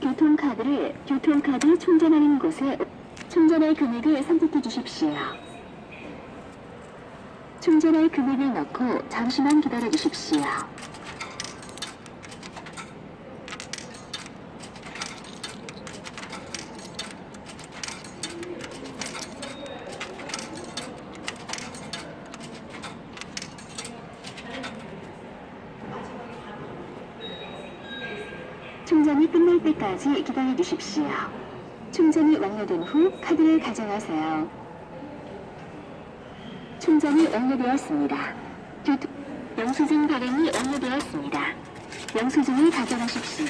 교통카드를 교통카드 충전하는 곳에 충전할 금액을 선택해 주십시오. 충전할 금액을 넣고 잠시만 기다려 주십시오. 충전이 끝날 때까지 기다려 주십시오. 충전이 완료된 후 카드를 가져가세요. 충전이 완료되었습니다. 영수증 발행이 완료되었습니다. 영수증을 가져가십시오.